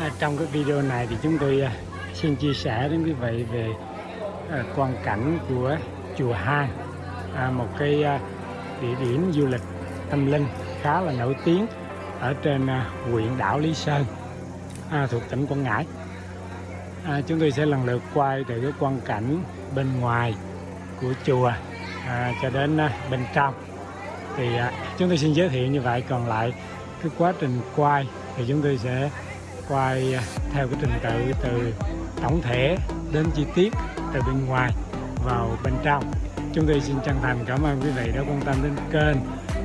À, trong cái video này thì chúng tôi à, xin chia sẻ đến quý vị về à, quan cảnh của chùa hai à, một cái à, địa điểm du lịch tâm linh khá là nổi tiếng ở trên à, huyện đảo Lý Sơn à, thuộc tỉnh Quảng Ngãi. À, chúng tôi sẽ lần lượt quay từ cái quan cảnh bên ngoài của chùa à, cho đến à, bên trong. Thì à, chúng tôi xin giới thiệu như vậy, còn lại cái quá trình quay thì chúng tôi sẽ quay à, theo cái trình tự từ tổng thể đến chi tiết từ bên ngoài vào bên trong. Chúng tôi xin chân thành cảm ơn quý vị đã quan tâm đến kênh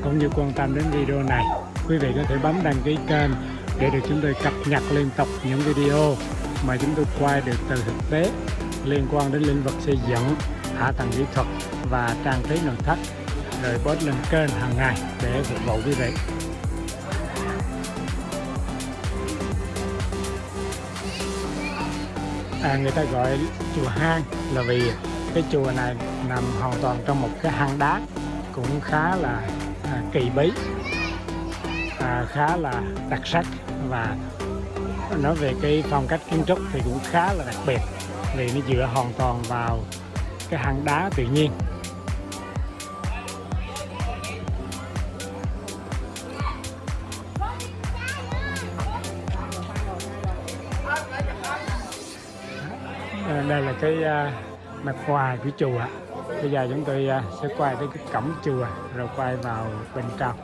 cũng như quan tâm đến video này. Quý vị có thể bấm đăng ký kênh để được chúng tôi cập nhật liên tục những video mà chúng tôi quay được từ thực tế liên quan đến lĩnh vực xây dựng, hạ tầng kỹ thuật và trang trí nội thất, rồi post lên kênh hàng ngày để phục vụ quý vị. À, người ta gọi chùa hang là vì cái chùa này nằm hoàn toàn trong một cái hang đá cũng khá là à, kỳ bí à, khá là đặc sắc và nói về cái phong cách kiến trúc thì cũng khá là đặc biệt vì nó dựa hoàn toàn vào cái hang đá tự nhiên. Ờ, đây là cái à, mặt ngoài của chùa. Bây giờ chúng tôi à, sẽ quay tới cái cổng chùa, rồi quay vào bên trong.